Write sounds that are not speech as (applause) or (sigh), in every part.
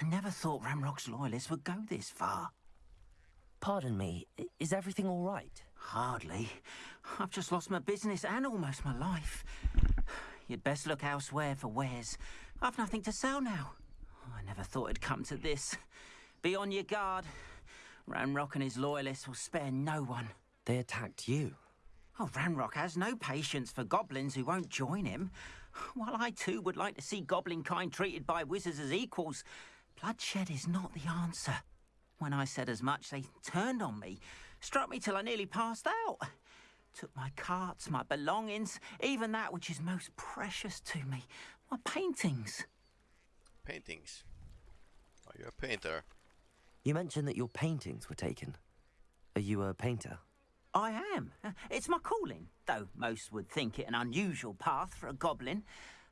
I never thought Ranrock's loyalists would go this far. Pardon me, is everything all right? Hardly. I've just lost my business and almost my life. You'd best look elsewhere for wares. I've nothing to sell now. I never thought it'd come to this. Be on your guard. Ranrock and his loyalists will spare no one. They attacked you? Oh, Ranrock has no patience for goblins who won't join him. While I too would like to see goblin kind treated by wizards as equals, bloodshed is not the answer. When I said as much, they turned on me, struck me till I nearly passed out. Took my carts, my belongings, even that which is most precious to me, my paintings. Paintings? Are you a painter? You mentioned that your paintings were taken. Are you a painter? I am. It's my calling, though most would think it an unusual path for a goblin.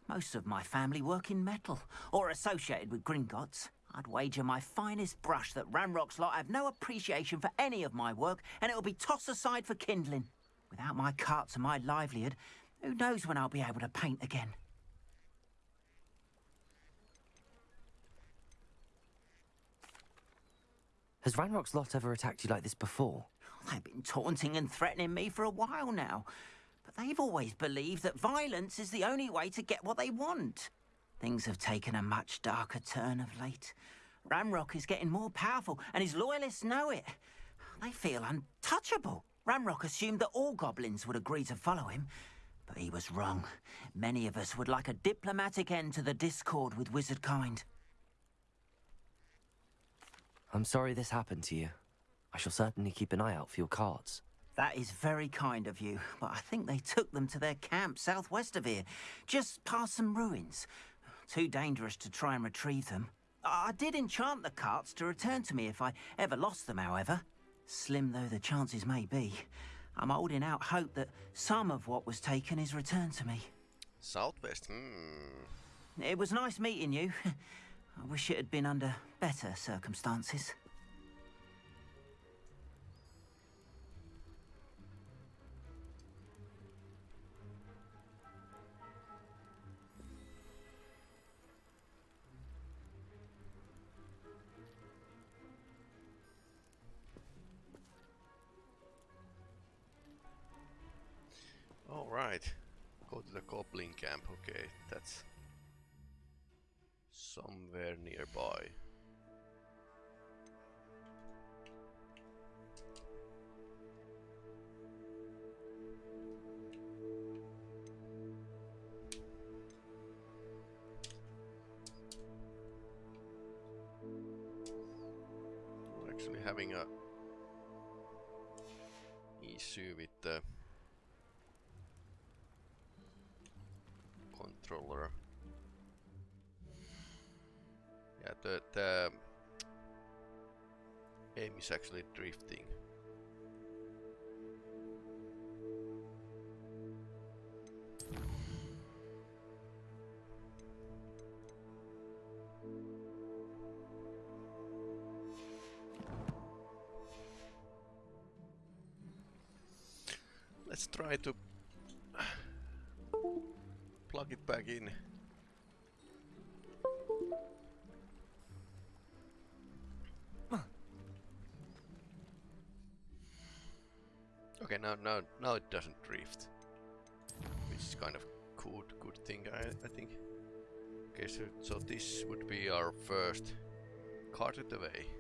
Most of my family work in metal, or associated with Gringotts. I'd wager my finest brush that Ranrock's lot have no appreciation for any of my work, and it'll be tossed aside for kindling. Without my carts and my livelihood, who knows when I'll be able to paint again? Has Ranrock's lot ever attacked you like this before? They've been taunting and threatening me for a while now. But they've always believed that violence is the only way to get what they want. Things have taken a much darker turn of late. Ranrock is getting more powerful, and his loyalists know it. They feel untouchable. Ranrock assumed that all goblins would agree to follow him, but he was wrong. Many of us would like a diplomatic end to the discord with wizard kind. I'm sorry this happened to you. I shall certainly keep an eye out for your cards. That is very kind of you, but I think they took them to their camp southwest of here, just past some ruins. Too dangerous to try and retrieve them. I did enchant the carts to return to me if I ever lost them, however. Slim though the chances may be, I'm holding out hope that some of what was taken is returned to me. Southwest, hmm. It was nice meeting you. (laughs) I wish it had been under better circumstances. Alright. Go to the Goblin camp. Okay, that's somewhere nearby. The, aim is actually drifting. Let's try to Now now now it doesn't drift, which is kind of good good thing I I think. Okay, so so this would be our first carted away.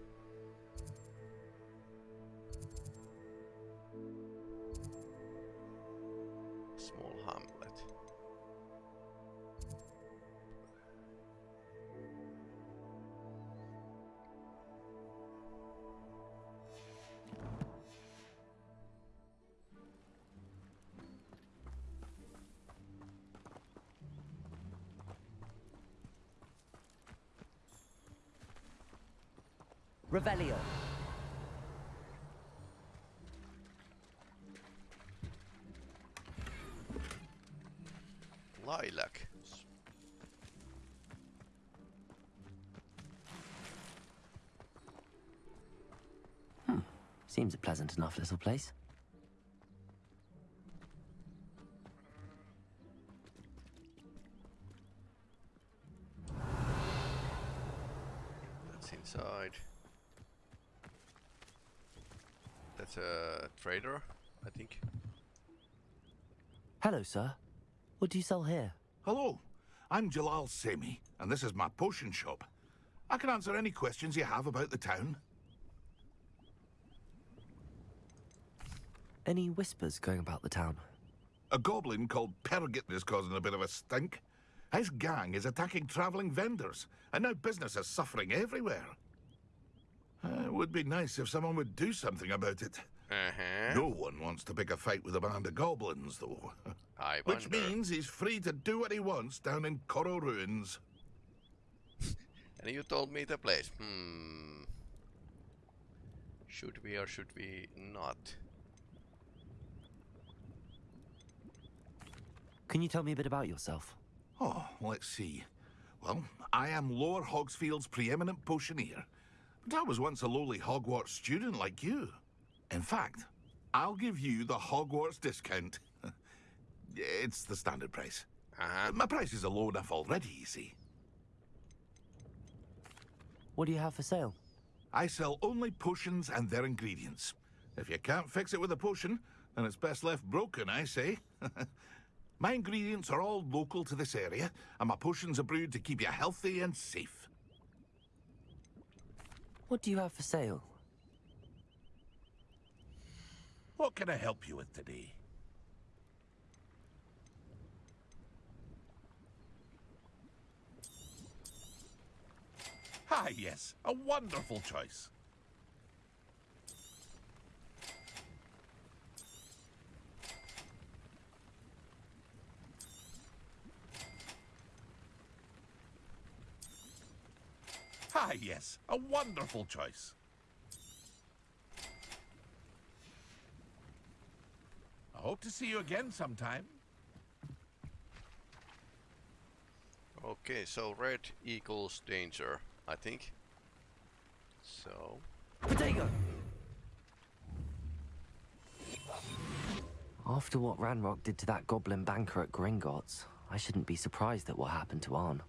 Revelio. Lilac. Hmm. Seems a pleasant enough little place. What's inside? That's a trader, I think. Hello, sir. What do you sell here? Hello, I'm Jalal Semi, and this is my potion shop. I can answer any questions you have about the town. Any whispers going about the town? A goblin called Pergit is causing a bit of a stink. His gang is attacking travelling vendors, and now business is suffering everywhere. Uh, it would be nice if someone would do something about it. Uh-huh. No one wants to pick a fight with a band of goblins, though. I (laughs) Which means he's free to do what he wants down in Coro Ruins. (laughs) And you told me the place. Hmm. Should we or should we not? Can you tell me a bit about yourself? Oh, let's see. Well, I am Lower Hogsfield's preeminent potioneer. But I was once a lowly Hogwarts student like you. In fact, I'll give you the Hogwarts discount. (laughs) it's the standard price. Uh-huh. My prices are low enough already, you see. What do you have for sale? I sell only potions and their ingredients. If you can't fix it with a potion, then it's best left broken, I say. (laughs) my ingredients are all local to this area, and my potions are brewed to keep you healthy and safe. What do you have for sale? What can I help you with today? Ah, yes, a wonderful choice. Ah, yes, a wonderful choice. I hope to see you again sometime. Okay, so red equals danger, I think. So, Potato! After what Ranrock did to that goblin banker at Gringotts, I shouldn't be surprised at what happened to Arn.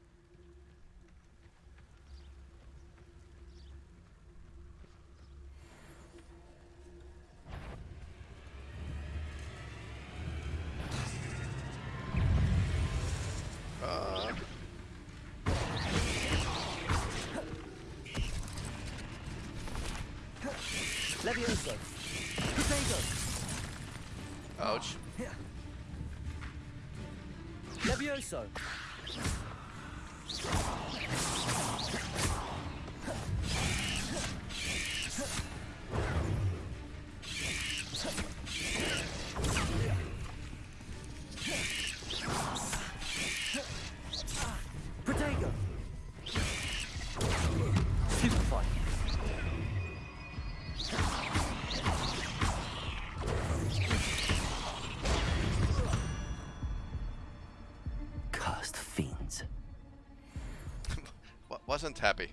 Wasn't happy.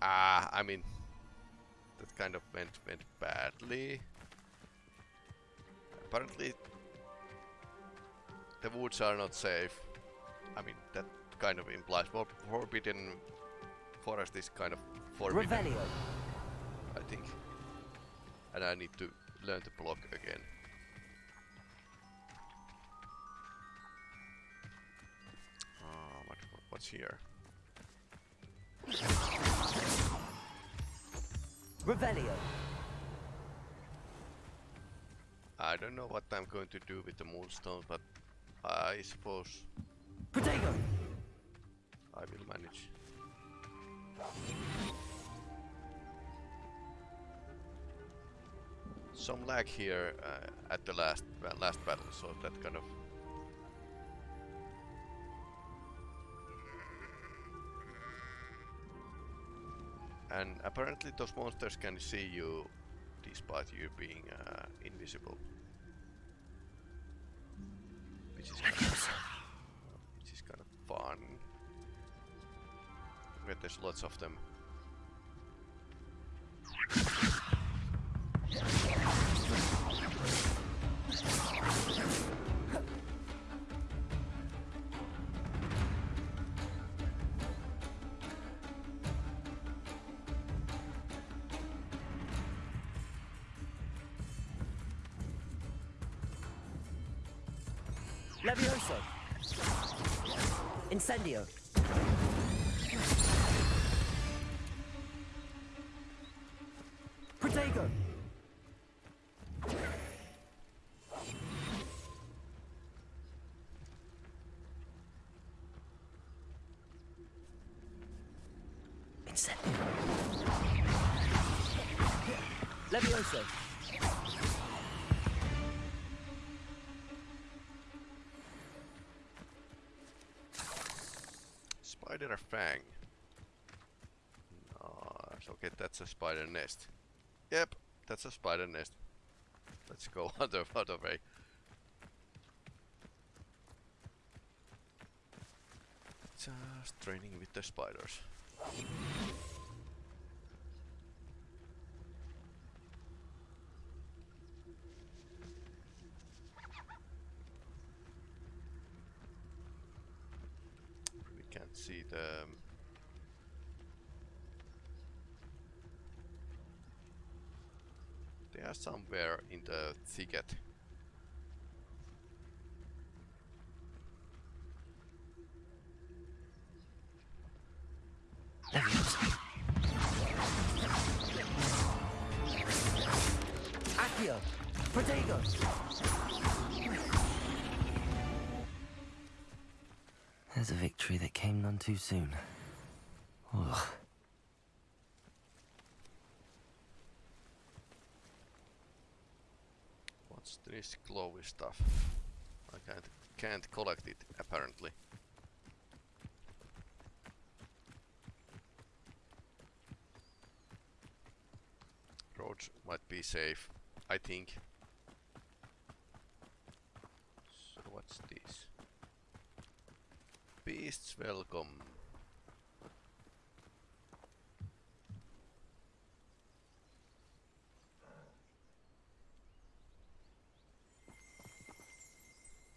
Ah, I mean, that kind of went went badly. Apparently, the woods are not safe. I mean, that kind of implies for forbidden forest is kind of forbidden, Revelio. I think. And I need to learn to block again. What, what's here? Revelio. I don't know what I'm going to do with the moonstone, but I suppose Potato! I will manage. Some lag here uh, at the last uh, last battle, so that kind of and apparently those monsters can see you despite you being uh, invisible. Which is kind of, which is kind of fun. But there's lots of them. Levioso. Incendio. Spider Fang. Nice. Okay, that's a spider nest. Yep, that's a spider nest. Let's go other other way. Just training with the spiders. We can't see the um, They are somewhere in What's this glowy stuff? I can't can't collect it apparently. Roads might be safe, I think. So what's this? Beasts welcome.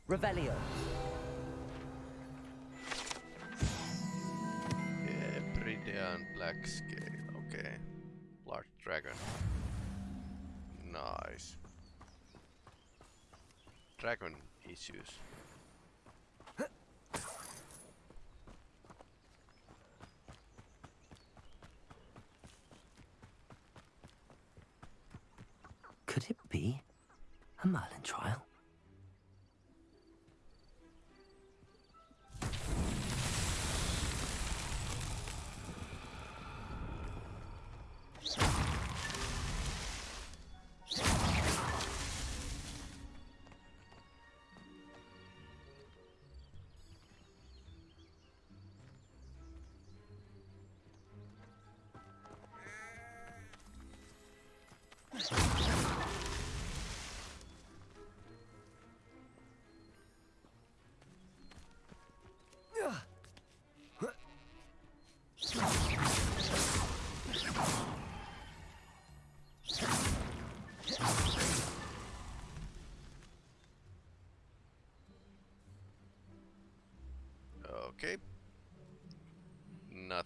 Revelio. Hebridean Black Scale, okay. Large Dragon. Nice. Dragon issues.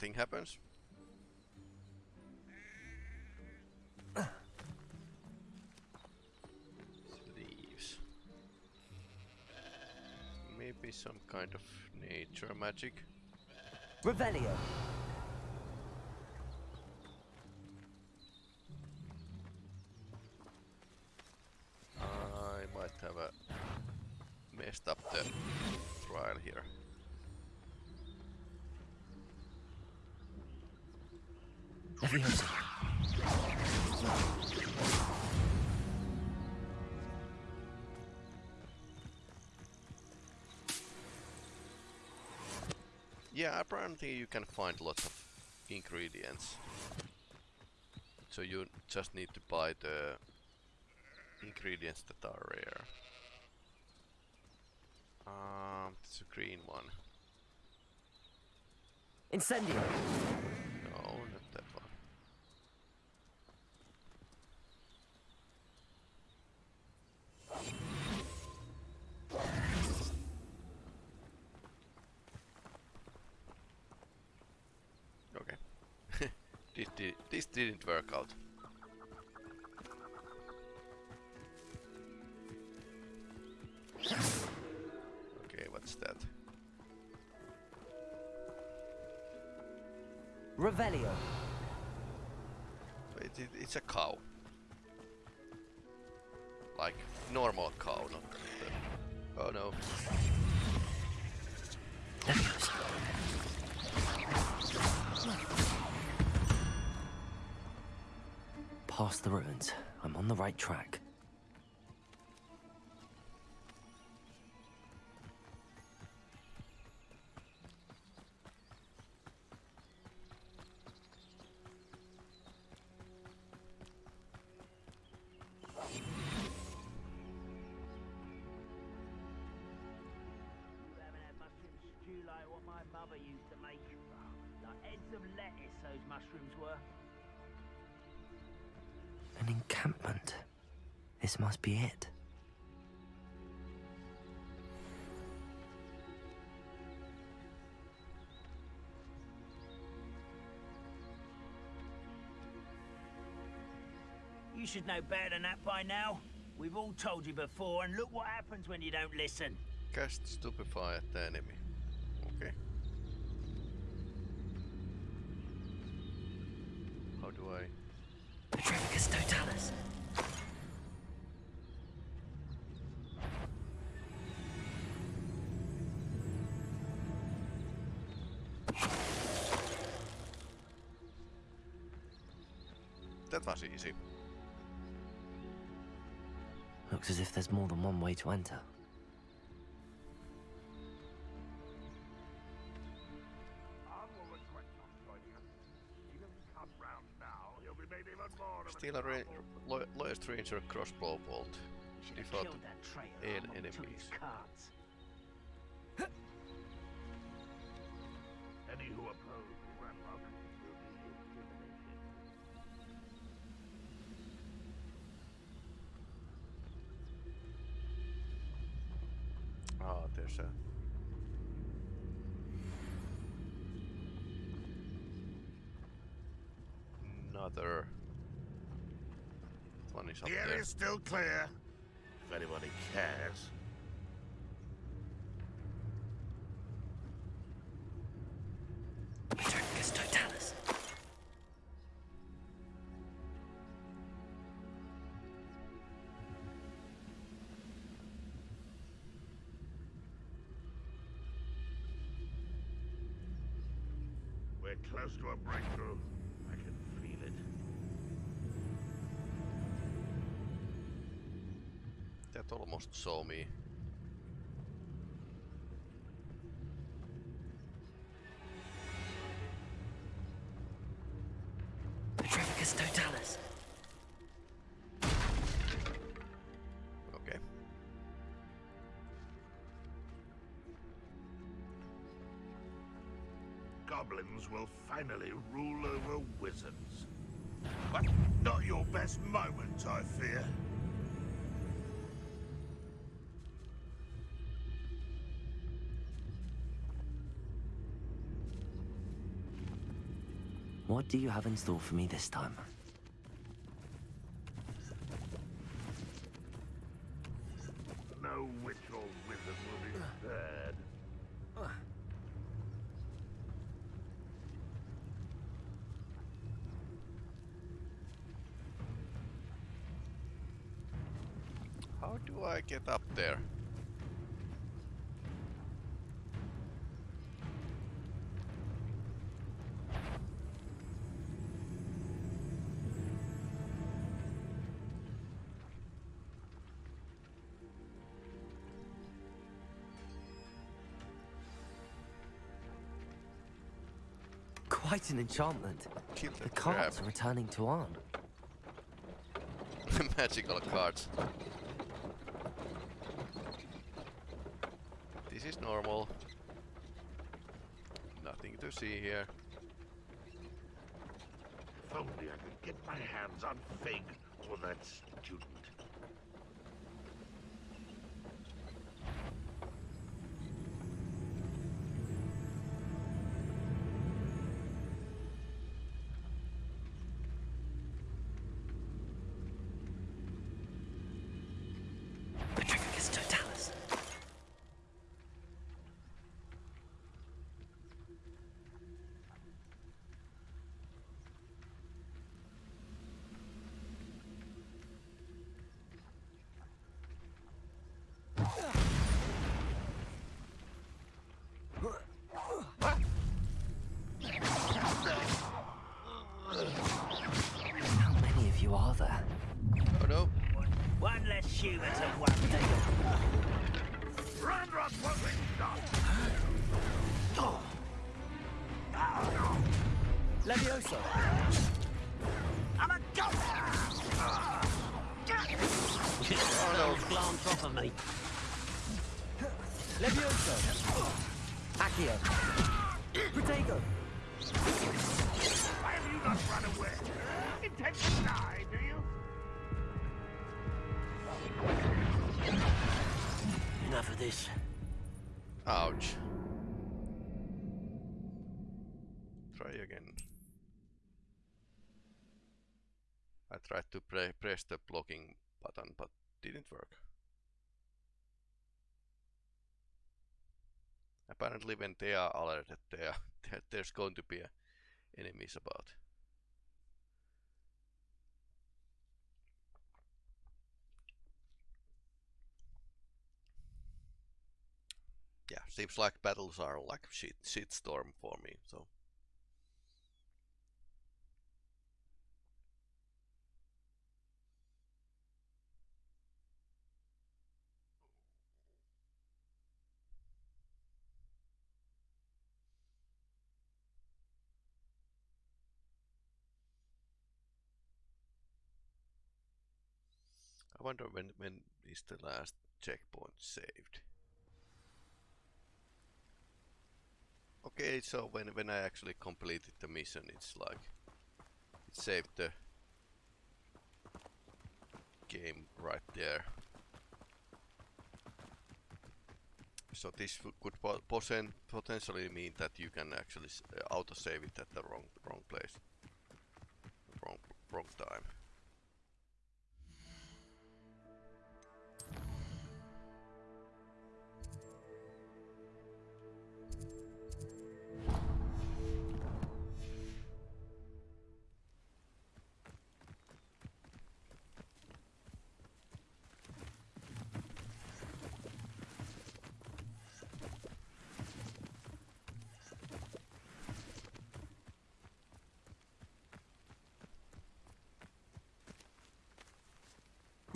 Nothing happens. Sleeves. Maybe some kind of nature magic. Revelio. I might have a messed up the trial here. Yeah, apparently you can find lots of ingredients. So you just need to buy the ingredients that are rare. Um, it's a green one. Incendio. Workout. work out. Okay, what's that? Revelio. Wait, it, it's a cow. Like, normal cow, not the... Oh no. Past the ruins. I'm on the right track. Should know better than that by now. We've all told you before, and look what happens when you don't listen. Cast stupefy at the enemy. Okay. How do I... Petrificus Totalis. That was easy. Looks as if there's more than one way to enter. Steal a ra lo lowest ranger crossbow bolt. Should have Default killed is up The there. area's still clear, if anybody cares. We're close to a breakthrough. Almost saw me. Petrificus Totalis. Okay. Goblins will finally rule over wizards. But not your best moment, I fear. What do you have in store for me this time? No witch or wizard will be spared. How do I get up there? Quite an enchantment. Kill The that cards are returning to Arn. (laughs) Magical cards. This is normal. Nothing to see here. If only I could get my hands on Fig or that student. Levioso. To pre press the blocking button, but didn't work. Apparently when they are alerted, (laughs) they are, there's going to be enemies about. Yeah, seems like battles are like shit shitstorm for me, so wonder when when is the last checkpoint saved. Okay, so when when I actually completed the mission, it's like it saved the game right there. So this could po posen potentially mean that you can actually uh, auto save it at the wrong wrong place, wrong wrong time.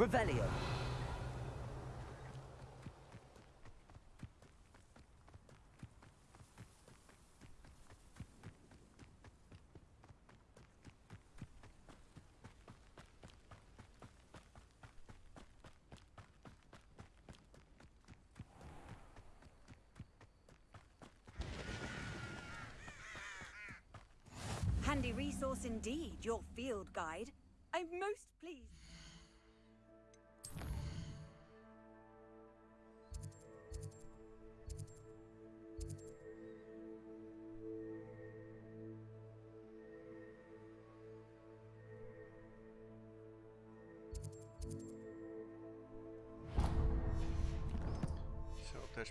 Revelio. Handy resource indeed, your field guide. I'm most pleased.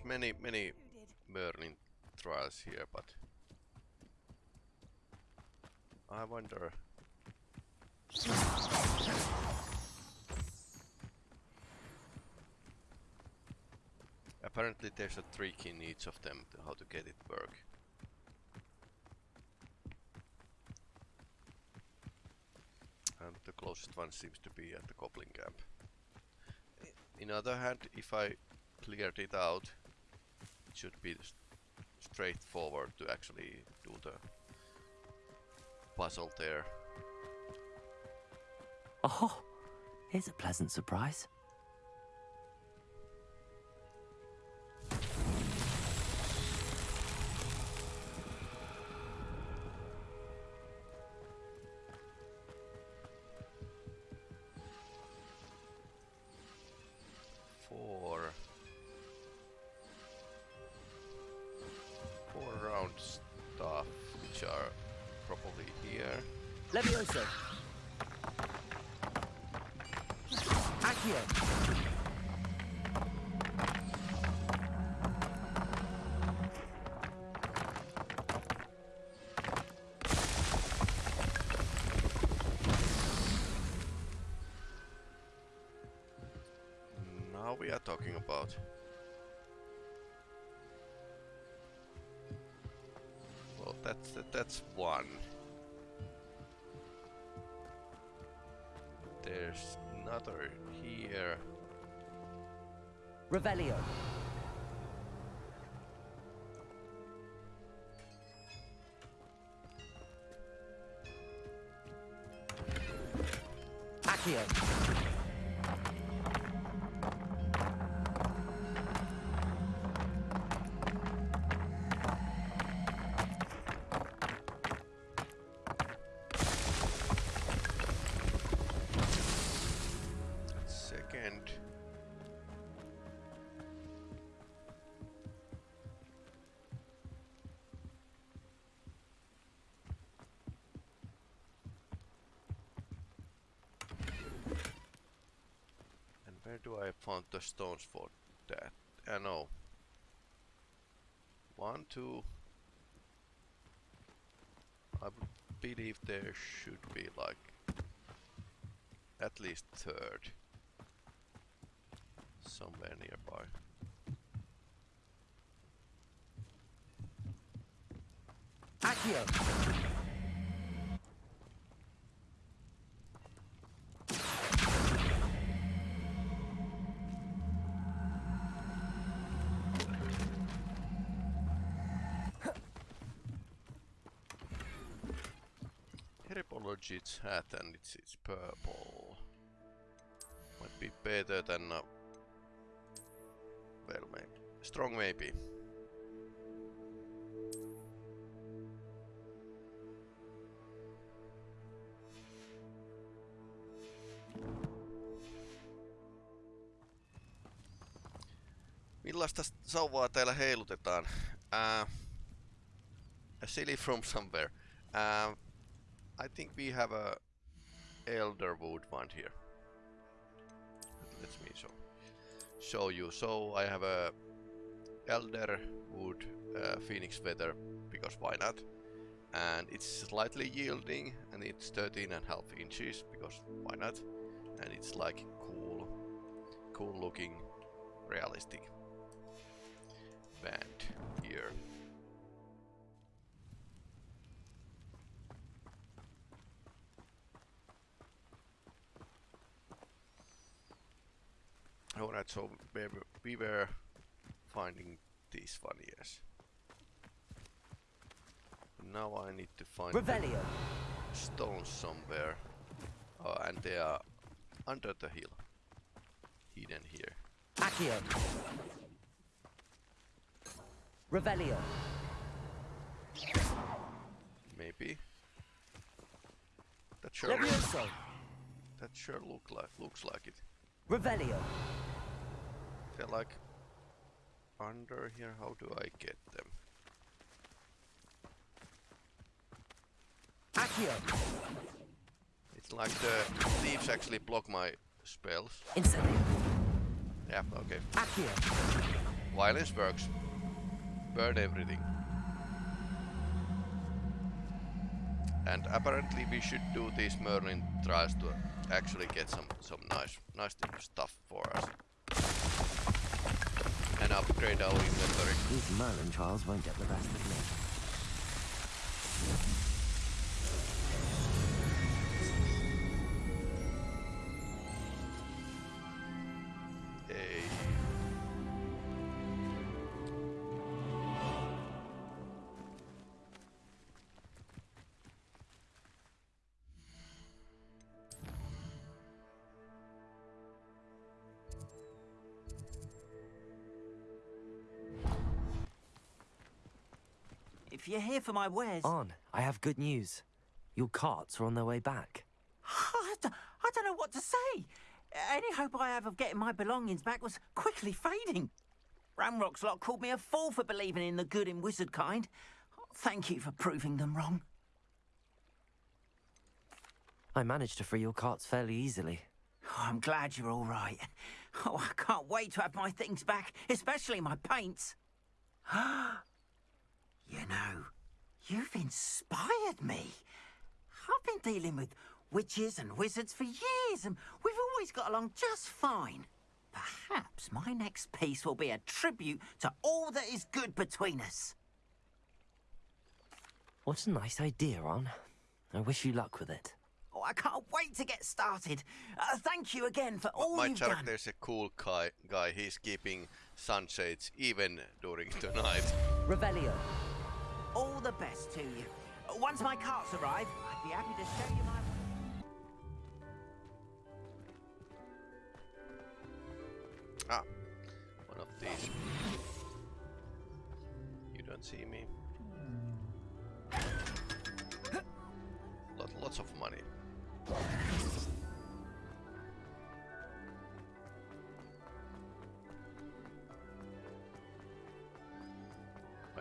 Many many. Merlin trials here, but I wonder. Apparently there's a trick in each of them to how to get it work. And the closest one seems to be at the Goblin Camp. I- In other hand, if I cleared it out, should be straightforward to actually do the puzzle there. Oh, here's a pleasant surprise. Are talking about. Well, that's that's one. There's another here. Revelio. The stones for that? I know. One, two. I believe there should be like at least third somewhere nearby. Accio. Herbologit's hat and it's, it's purple. Might be better than a... well maybe. Strong maybe. Millaista sauvaa täällä heilutetaan? Uh, a silly from somewhere. Uh, I think we have a elderwood one here. Let me show show you. So I have a elderwood uh, phoenix feather because why not? And it's slightly yielding and it's 13 and a half inches because why not? And it's like cool, cool looking, realistic band here. Alright, so we were, we were finding this one, yes. Now I need to find Revelio. stones somewhere. Oh, and they are under the hill. Hidden here. Accio. Revelio. Maybe. That sure, Levioso. that sure look like looks like it. Revelio. They're like under here. How do I get them? Accio. It's like the leaves actually block my spells. Incendio. Yeah, okay. Accio. Violence works. Burn everything. And apparently we should do these Merlin trials to actually get some some nice nice stuff for us. And upgrade our inventory. These Merlin trials won't get the best of me. For my wares, On, I have good news. Your carts are on their way back. (laughs) I, d- I don't know what to say. Any hope I have of getting my belongings back was quickly fading. Ranrock's lot called me a fool for believing in the good in wizard kind. Thank you for proving them wrong. I managed to free your carts fairly easily. Oh, I'm glad you're all right. (laughs) Oh, I can't wait to have my things back, especially my paints. (gasps) you know, you've inspired me. I've been dealing with witches and wizards for years, and we've always got along just fine. Perhaps my next piece will be a tribute to all that is good between us. What a nice idea, On. I wish you luck with it. Oh, I can't wait to get started. Uh, thank you again for all My you've character done. is a cool guy. Guy. He's keeping sunshades even during (laughs) the night. Revelio. All the best to you. Once my carts arrive, I'd be happy to show you my. Ah, one of these. You don't see me. Lot, lots of money.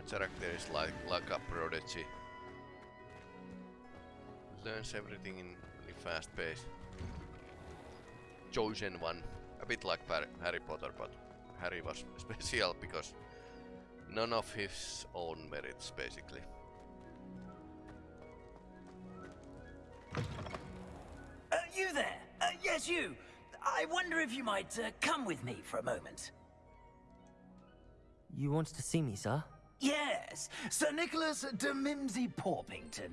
Character is like like a prodigy. Learns everything in really fast pace. Chosen one, a bit like Harry Potter, but Harry was (laughs) special because none of his own merits, basically. Uh, you there? Uh, yes, you. I wonder if you might uh, come with me for a moment. You want to see me, sir? Yes, Sir Nicholas de Mimsy Porpington,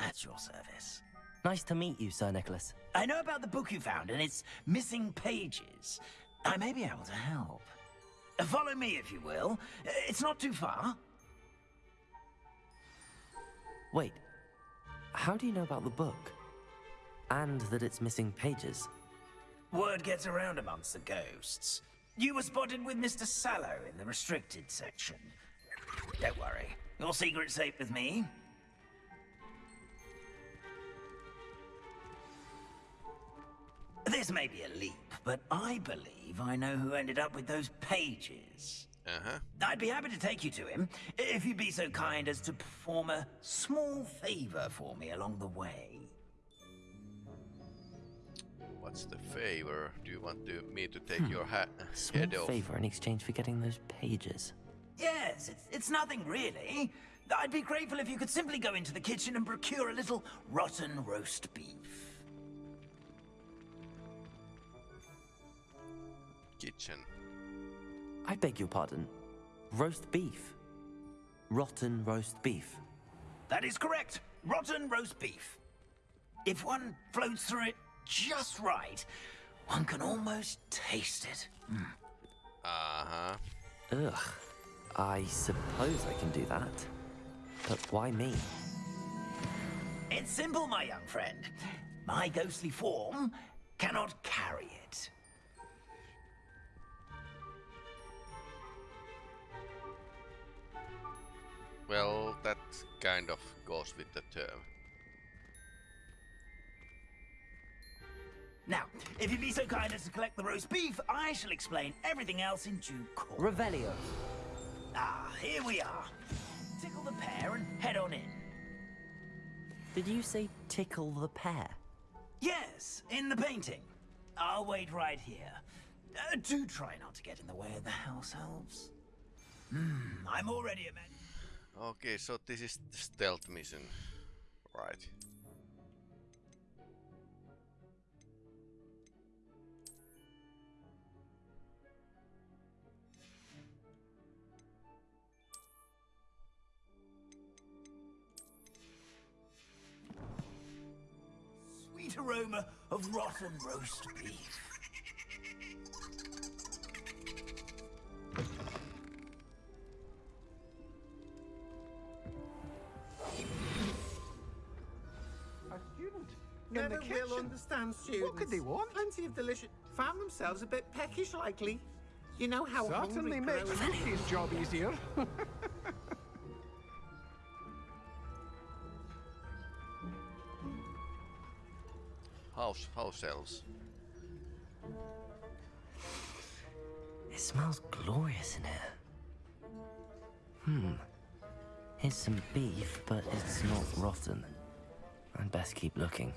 at your service. Nice to meet you, Sir Nicholas. I know about the book you found and its missing pages. I may be able to help. Uh, Follow me, if you will. Uh, It's not too far. Wait, how do you know about the book? And that it's missing pages? Word gets around amongst the ghosts. You were spotted with Mr. Sallow in the restricted section. Don't worry, your secret's safe with me. This may be a leap, but I believe I know who ended up with those pages. Uh huh. I'd be happy to take you to him, if you'd be so kind as to perform a small favor for me along the way. What's the favor? Do you want to, me to take your hat Small head off? favor in exchange for getting those pages. Yes, it's, it's nothing really. I'd be grateful if you could simply go into the kitchen and procure a little rotten roast beef. Kitchen. I beg your pardon. Roast beef. Rotten roast beef. That is correct. Rotten roast beef. If one floats through it just right, one can almost taste it. Uh huh. Ugh. I suppose I can do that. But why me? It's simple, my young friend. My ghostly form cannot carry it. Well, that kind of goes with the term. Now, if you'd be so kind as to collect the roast beef, I shall explain everything else in due course. Revelio. Ah, here we are. Tickle the pear and head on in. Did you say tickle the pear? Yes, in the painting. I'll wait right here. Uh, do try not to get in the way of the house elves. Hmm, I'm already a man. Okay, so this is the stealth mission. Right. Sweet aroma of rotten roast beef. A student in Never the kitchen. will understand students. What could they want? Plenty of delicious. Found themselves a bit peckish, likely. You know how Certainly hungry makes growers- job easier. (laughs) House, house. It smells glorious in here. Hmm. Here's some beef, but it's not rotten. I'd best keep looking.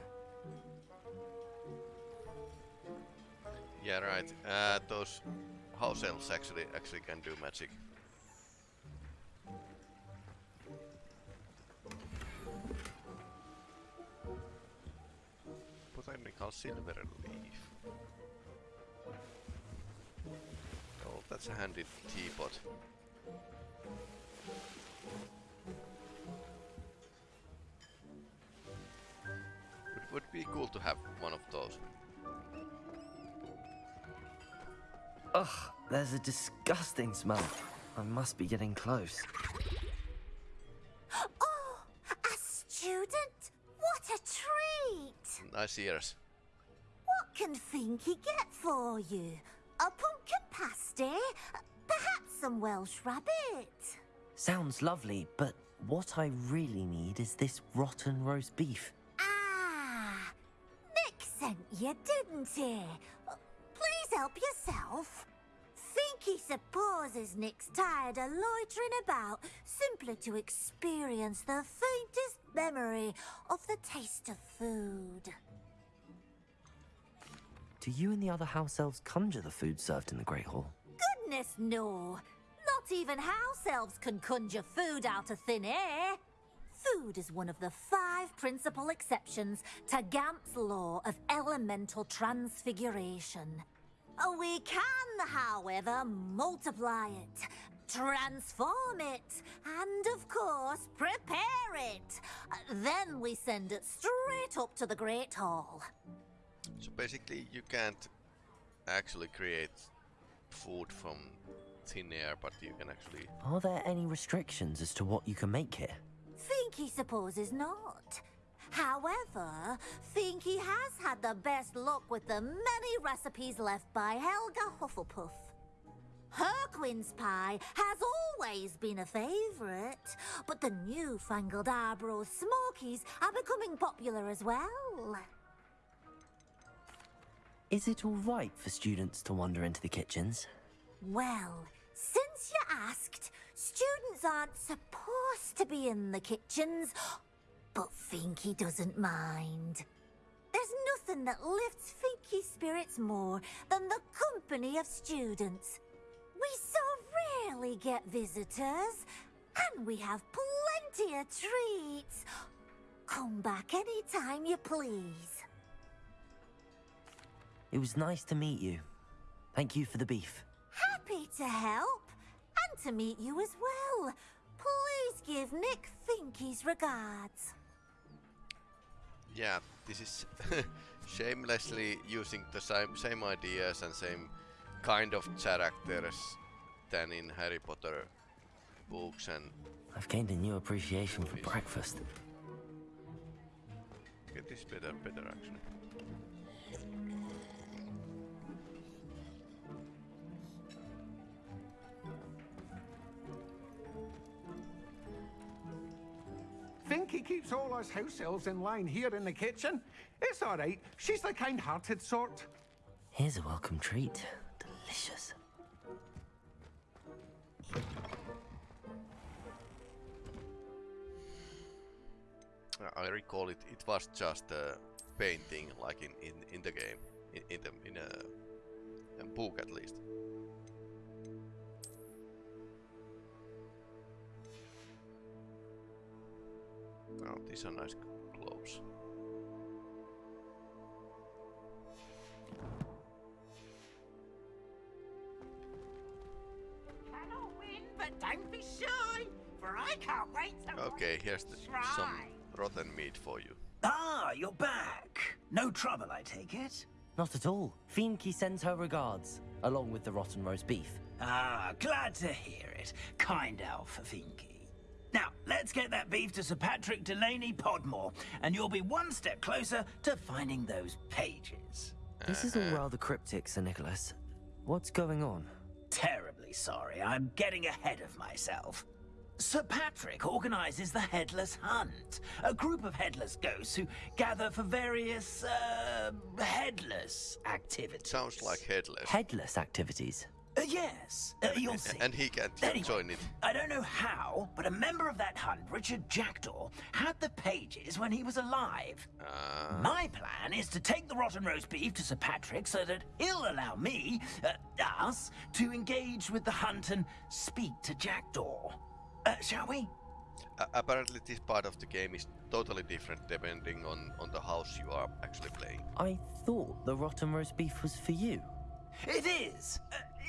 Yeah, right. Uh, those house elves actually actually can do magic. Botanical silver leaf. Oh, that's a handy teapot. Would would be cool to have one of those. Ugh, there's a disgusting smell. I must be getting close. Nice ears. What can Finky get for you? A pumpkin pasty? Perhaps some Welsh rabbit? Sounds lovely, but what I really need is this rotten roast beef. Ah, Nick sent you, didn't he? Please help yourself. Finky supposes Nick's tired of loitering about simply to experience the faintest memory of the taste of food. Do you and the other house elves conjure the food served in the Great Hall? Goodness, no. Not even house elves can conjure food out of thin air. Food is one of the five principal exceptions to Gamp's law of elemental transfiguration. We can, however, multiply it, transform it, and of course, prepare it. Then we send it straight up to the Great Hall. So basically, you can't actually create food from thin air, but you can actually. Are there any restrictions as to what you can make here? Finky supposes not. However, Finky has had the best luck with the many recipes left by Helga Hufflepuff. Her quince pie has always been a favourite, but the newfangled Arbroath Smokies are becoming popular as well. Is it all right for students to wander into the kitchens? Well, since you asked, students aren't supposed to be in the kitchens, but Finky doesn't mind. There's nothing that lifts Finky's spirits more than the company of students. We so rarely get visitors, and we have plenty of treats. Come back any time you please. It was nice to meet you. Thank you for the beef. Happy to help, and to meet you as well. Please give Nick Finky's regards. Yeah, this is (laughs) shamelessly using the same same ideas and same kind of characters than in Harry Potter books and I've gained a new appreciation for breakfast. get this better uh, better actually. Finky keeps all us house elves in line here in the kitchen. It's all right. She's the kind-hearted sort. Here's a welcome treat. Delicious. I recall it. It was just a painting, like in in, in the game, in in the in a, a book at least. Oh, these are nice globes. Cannot win, but don't be shy, for I can't wait to Okay, here's the, some rotten meat for you. Ah, you're back. No trouble, I take it? Not at all. Finky sends her regards, along with the rotten roast beef. Ah, glad to hear it. Kind elf, Finky. Now, let's get that beef to Sir Patrick Delaney Podmore, and you'll be one step closer to finding those pages. This is all rather cryptic, Sir Nicholas. What's going on? Terribly sorry, I'm getting ahead of myself. Sir Patrick organizes the Headless Hunt, a group of headless ghosts who gather for various, uh, headless activities. Sounds like headless. Headless activities. Uh, yes, uh, you'll (laughs) see. and he can't Anyway, join it. I don't know how, but a member of that hunt, Richard Jackdaw, had the pages when he was alive. Uh, My plan is to take the rotten roast beef to Sir Patrick so that he'll allow me, uh, us, to engage with the hunt and speak to Jackdaw. Uh, shall we? a- apparently, this part of the game is totally different depending on on the house you are actually playing. I thought the rotten roast beef was for you. It is,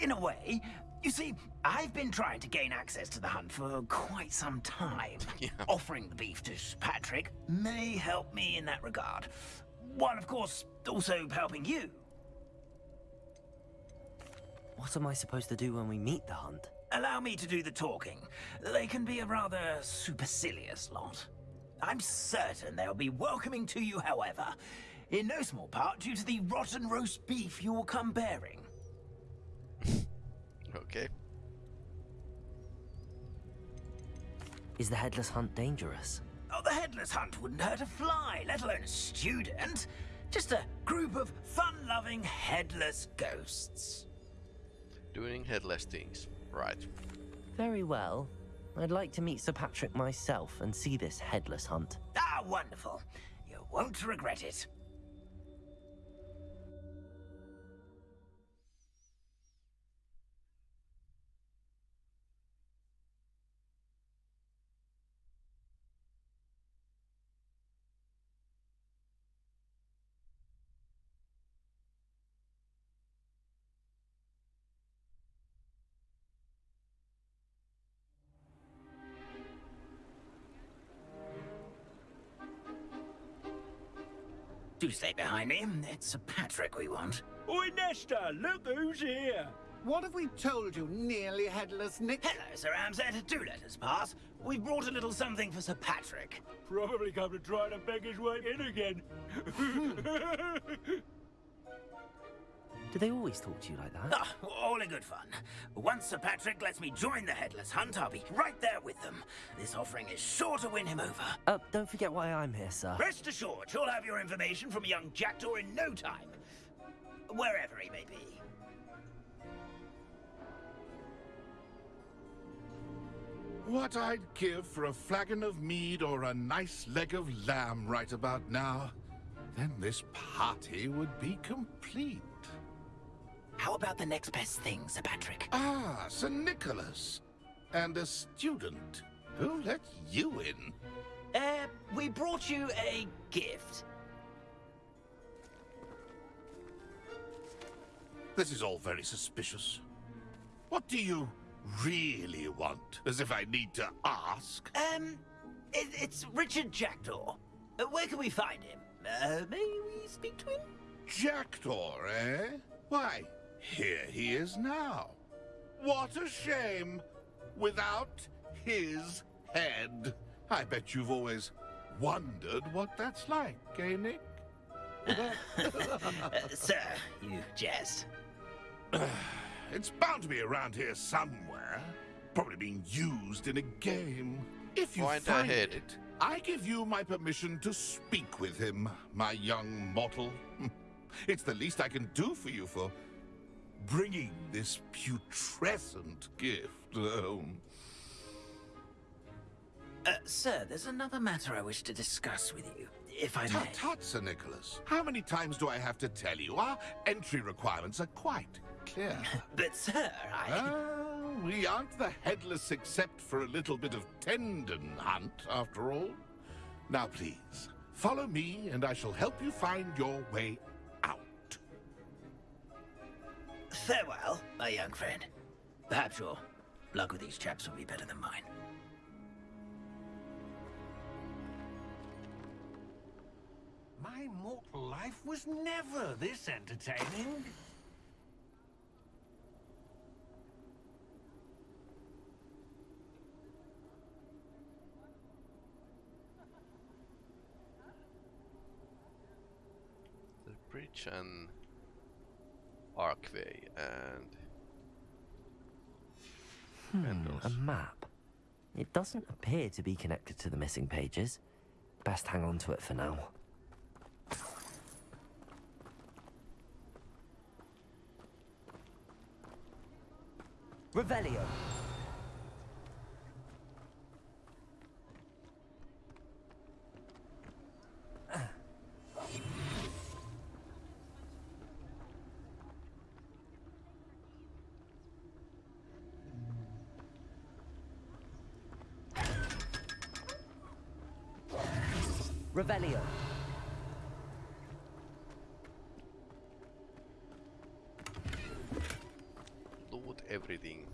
in a way. You see, I've been trying to gain access to the hunt for quite some time. (laughs) Yeah. Offering the beef to Patrick may help me in that regard. while of course also helping you. What am I supposed to do when we meet the hunt? Allow me to do the talking. They can be a rather supercilious lot. I'm certain they'll be welcoming to you, however, in no small part due to the rotten roast beef you will come bearing. Okay. Is the headless hunt dangerous? Oh, the headless hunt wouldn't hurt a fly, let alone a student. Just a group of fun-loving headless ghosts. Doing headless things. Right. Very well. I'd like to meet Sir Patrick myself and see this headless hunt. Ah, wonderful. You won't regret it. Stay behind me. It's Sir Patrick we want. Oi, Nesta, look who's here. What have we told you, nearly headless Nick? Hello, Sir Amset. Do let us pass. We've brought a little something for Sir Patrick. Probably come to try to beg his way in again. (laughs) (laughs) Do they always talk to you like that? Ah, all in good fun. Once Sir Patrick lets me join the Headless Hunt, I'll be right there with them. This offering is sure to win him over. Uh, don't forget why I'm here, sir. Rest assured, you'll have your information from young Jackdaw in no time. Wherever he may be. What I'd give for a flagon of mead or a nice leg of lamb right about now. Then this party would be complete. How about the next best thing, Sir Patrick? Ah, Sir Nicholas. And a student. Who let you in? Uh, we brought you a gift. This is all very suspicious. What do you really want? As if I need to ask. Um, it, it's Richard Jackdaw. Uh, where can we find him? Uh, may we speak to him? Jackdaw, eh? Why, here he is now. What a shame. Without his head. I bet you've always wondered what that's like, eh, Nick? (laughs) uh, sir, you jest. (sighs) it's bound to be around here somewhere. Probably being used in a game. If you Point find ahead. it, I give you my permission to speak with him, my young mortal. (laughs) It's the least I can do for you for bringing this putrescent gift home. Uh, sir, there's another matter I wish to discuss with you, if I may. Tut tut, Sir Nicholas. How many times do I have to tell you? Our entry requirements are quite clear. (laughs) But, sir, I... Ah, we aren't the headless except for a little bit of tendon hunt, after all. Now, please, follow me and I shall help you find your way Farewell, my young friend. Perhaps your luck with these chaps will be better than mine. My mortal life was never this entertaining. The bridge and Archway and Hmm, a map. It doesn't appear to be connected to the missing pages. Best hang on to it for now. Revelio. everything.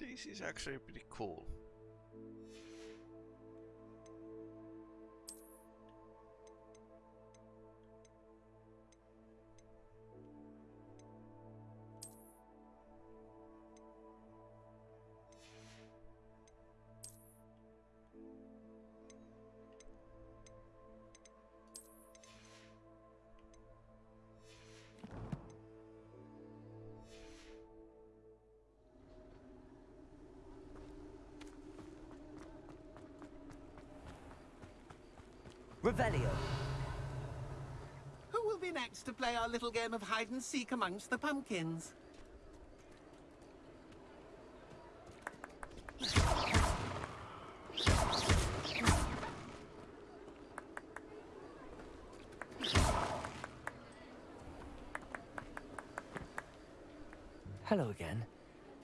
This is actually pretty cool. Revelio. Who will be next to play our little game of hide and seek amongst the pumpkins? Hello again.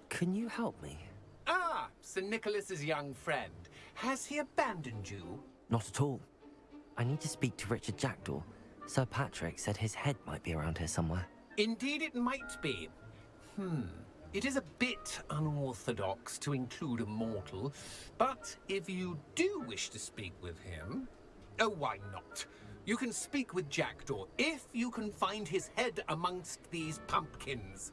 Can you help me? Ah, Sir Nicholas's young friend. Has he abandoned you? Not at all. I need to speak to Richard Jackdaw. Sir Patrick said his head might be around here somewhere. Indeed it might be. Hmm. It is a bit unorthodox to include a mortal, but if you do wish to speak with him... Oh, why not? You can speak with Jackdaw if you can find his head amongst these pumpkins.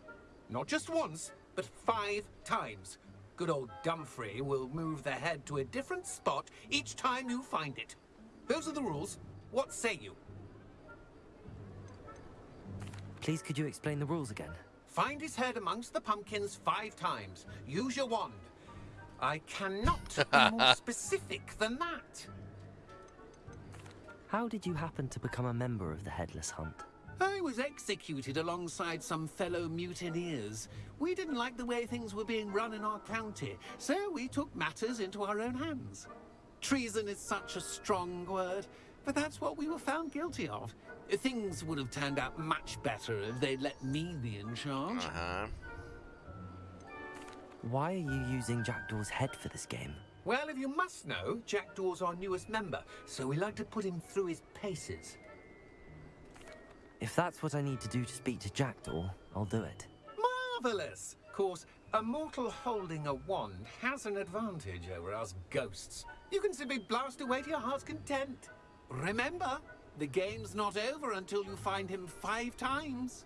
Not just once, but five times. Good old Dumfrey will move the head to a different spot each time you find it. Those are the rules. What say you? Please could you explain the rules again? Find his head amongst the pumpkins five times. Use your wand. I cannot be (laughs) more specific than that. How did you happen to become a member of the Headless Hunt? I was executed alongside some fellow mutineers. We didn't like the way things were being run in our county, so we took matters into our own hands. Treason is such a strong word, but that's what we were found guilty of. Things would have turned out much better if they'd let me be in charge. Uh-huh. Why are you using Jackdaw's head for this game? Well, if you must know, Jackdaw's our newest member, so we like to put him through his paces. If that's what I need to do to speak to Jackdaw, I'll do it. Marvelous! Of course, a mortal holding a wand has an advantage over us ghosts. You can simply blast away to your heart's content. Remember, the game's not over until you find him five times.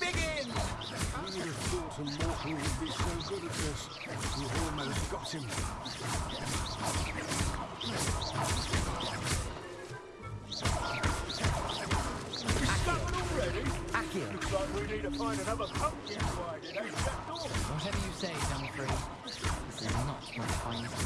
Begin! Who would have thought a mortal would be so good at this? You've almost got him. Discovered already? Accio. Looks like we need to find another pumpkin to hide in, eh, Whatever you say, Dumfrey. This is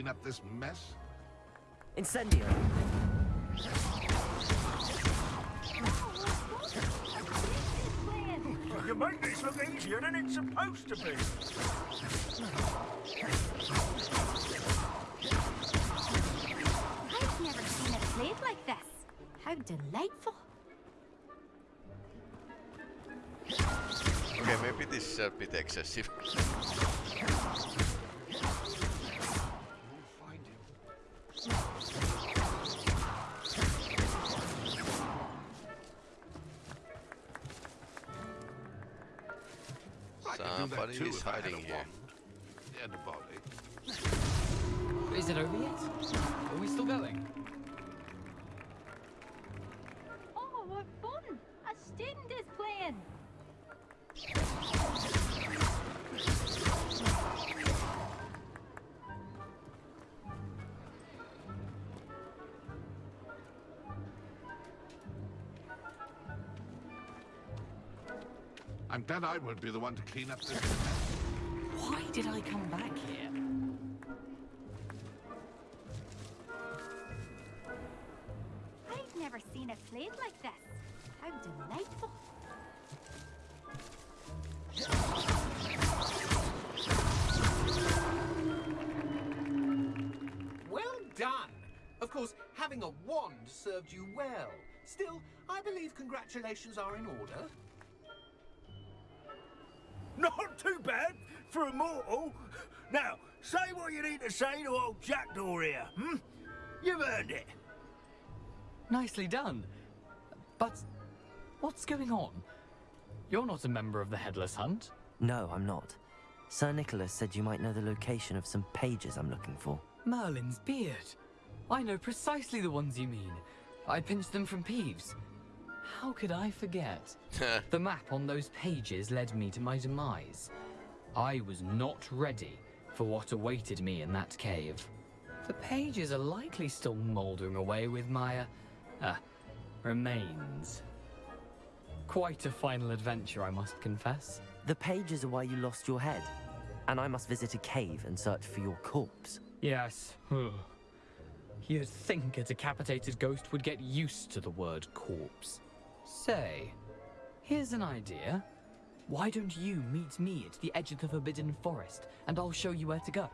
clean up this mess. Incendio. You make this look easier than it's supposed to be. I've never seen it played like this. How delightful. Okay, maybe this is a bit excessive. I could do Somebody is if I had hiding a here. wand. And a body. Is it over yet? Are we still going? I'm glad I would be the one to clean up this mess. Why did I come back here? I've never seen a played like this. How delightful. Well done! Of course, having a wand served you well. Still, I believe congratulations are in order. Not too bad for a mortal. Now, say what you need to say to old Jackdaw here, hmm? You've earned it. Nicely done. But what's going on? You're not a member of the Headless Hunt. No, I'm not. Sir Nicholas said you might know the location of some pages I'm looking for. Merlin's beard. I know precisely the ones you mean. I pinched them from Peeves. How could I forget? the map on those pages led me to my demise. I was not ready for what awaited me in that cave. The pages are likely still mouldering away with my, uh, uh, remains. Quite a final adventure, I must confess. The pages are why you lost your head. And I must visit a cave and search for your corpse. Yes. You'd think a decapitated ghost would get used to the word corpse. Say, here's an idea. Why don't you meet me at the edge of the Forbidden Forest, and I'll show you where to go?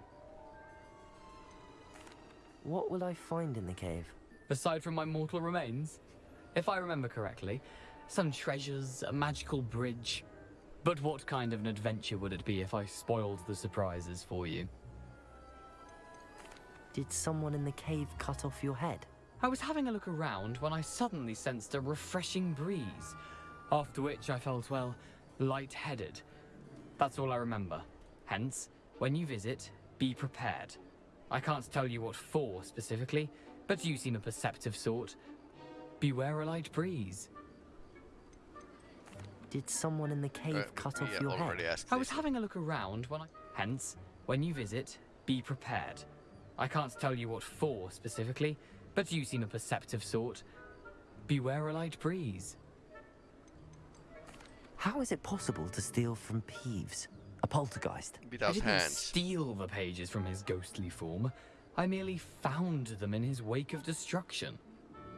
What will I find in the cave? Aside from my mortal remains? If I remember correctly, some treasures, a magical bridge. But what kind of an adventure would it be if I spoiled the surprises for you? Did someone in the cave cut off your head? I was having a look around when I suddenly sensed a refreshing breeze, after which I felt, well, light-headed. That's all I remember. Hence, when you visit, be prepared. I can't tell you what for specifically, but you seem a perceptive sort. Beware a light breeze. Did someone in the cave Uh, cut off yeah, your head? I was having a look around when I... Hence, when you visit, be prepared. I can't tell you what for specifically, but you seem a perceptive sort. Beware a light breeze. How is it possible to steal from Peeves? A poltergeist? I didn't hands. steal the pages from his ghostly form. I merely found them in his wake of destruction.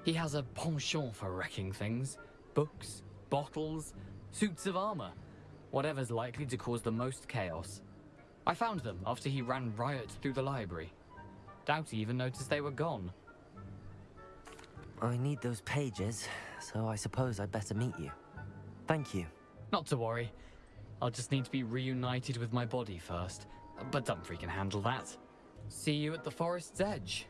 He has a penchant for wrecking things. Books, bottles, suits of armor. Whatever's likely to cause the most chaos. I found them after he ran riot through the library. Doubt he even noticed they were gone. I need those pages, so I suppose I'd better meet you. Thank you. Not to worry. I'll just need to be reunited with my body first. But Dumfrey can handle that. See you at the forest's edge.